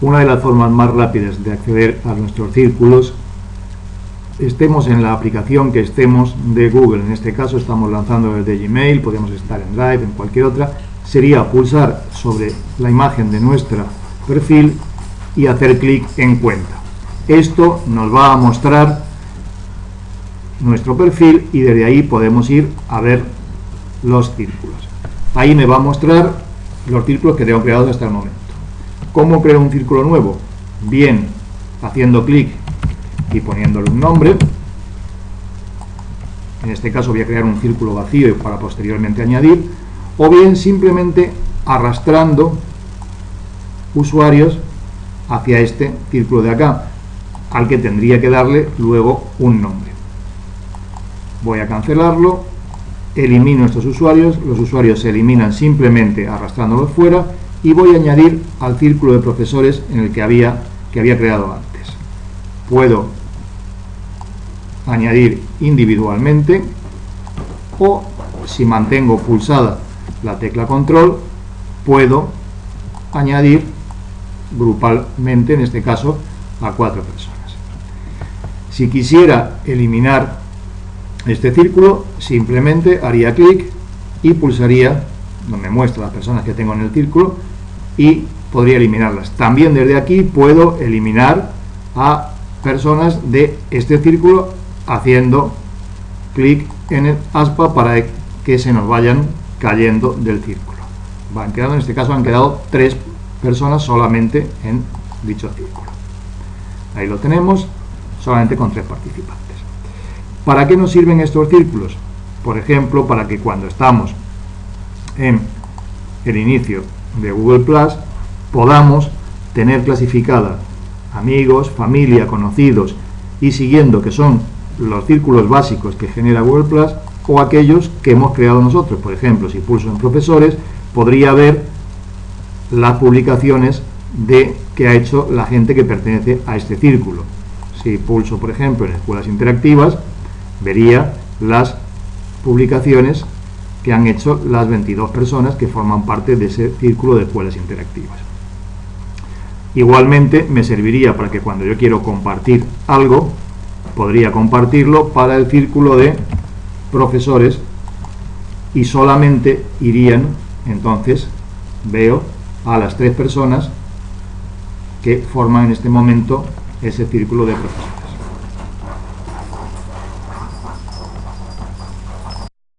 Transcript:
Una de las formas más rápidas de acceder a nuestros círculos, estemos en la aplicación que estemos de Google, en este caso estamos lanzando desde Gmail, podemos estar en Drive, en cualquier otra, sería pulsar sobre la imagen de nuestro perfil y hacer clic en cuenta. Esto nos va a mostrar nuestro perfil y desde ahí podemos ir a ver los círculos. Ahí me va a mostrar los círculos que tengo creados hasta el momento. ¿Cómo creo un círculo nuevo? Bien, haciendo clic y poniéndole un nombre. En este caso voy a crear un círculo vacío para posteriormente añadir. O bien simplemente arrastrando usuarios hacia este círculo de acá, al que tendría que darle luego un nombre. Voy a cancelarlo, elimino estos usuarios, los usuarios se eliminan simplemente arrastrándolos fuera y voy a añadir al círculo de profesores en el que había, que había creado antes. Puedo añadir individualmente o si mantengo pulsada la tecla control puedo añadir grupalmente, en este caso, a cuatro personas. Si quisiera eliminar este círculo, simplemente haría clic y pulsaría, donde muestra las personas que tengo en el círculo, y podría eliminarlas. También desde aquí puedo eliminar a personas de este círculo haciendo clic en el aspa para que se nos vayan cayendo del círculo. Van quedando, en este caso han quedado tres personas solamente en dicho círculo. Ahí lo tenemos, solamente con tres participantes. ¿Para qué nos sirven estos círculos? Por ejemplo, para que cuando estamos en el inicio de Google Plus podamos tener clasificada amigos, familia, conocidos y siguiendo que son los círculos básicos que genera Google Plus o aquellos que hemos creado nosotros. Por ejemplo, si pulso en profesores, podría ver las publicaciones de que ha hecho la gente que pertenece a este círculo. Si pulso, por ejemplo, en escuelas interactivas, vería las publicaciones que han hecho las 22 personas que forman parte de ese círculo de escuelas interactivas. Igualmente me serviría para que cuando yo quiero compartir algo, podría compartirlo para el círculo de profesores y solamente irían, entonces veo a las tres personas que forman en este momento ese círculo de profesores.